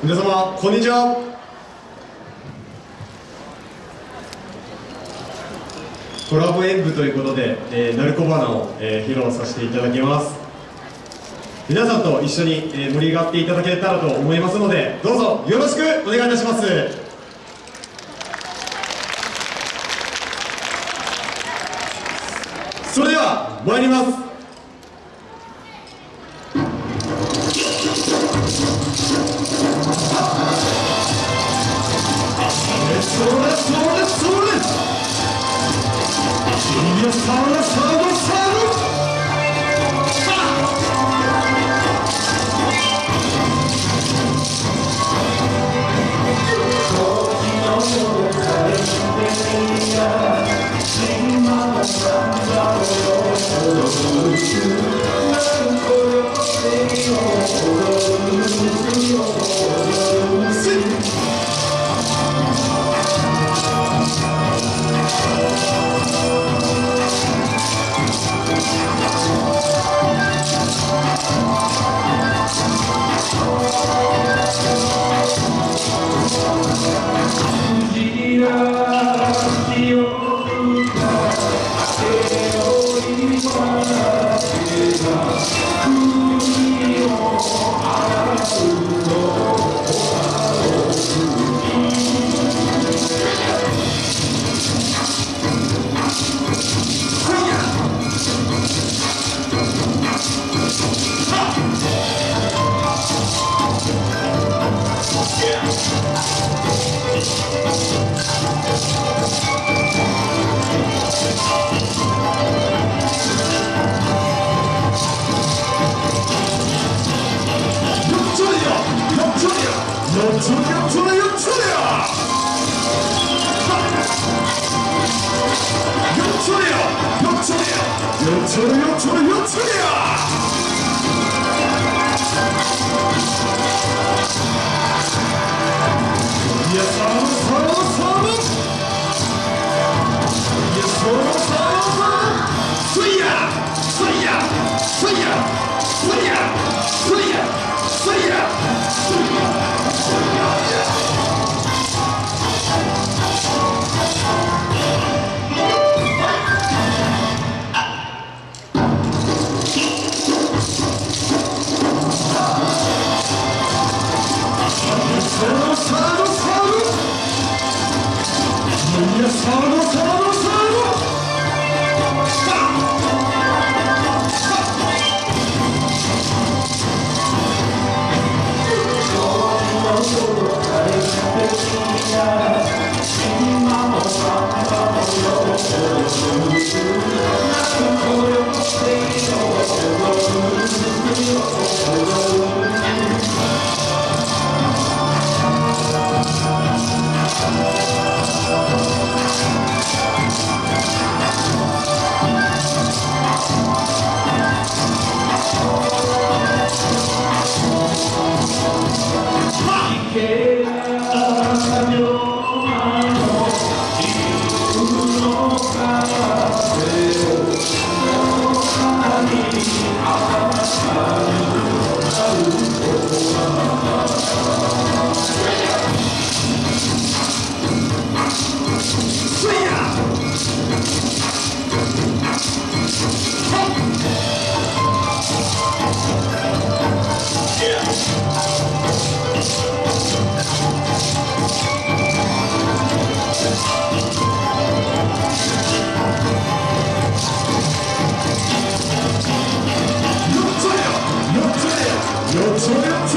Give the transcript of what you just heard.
皆様こんにちは。コラボ演舞ということで、えー、鳴子花を、えー、披露させていただきます。皆さんと一緒に、えー、盛り上がっていただけたらと思いますのでどうぞよろしくお願いいたします。それでは参ります。それそれそれ君のサウナサウナサウ 역초리야! 초리 역초리야! 역초리야! 역초리야! 역초리 역초리 역초리야! Oh, my God. Senhor, Senhor.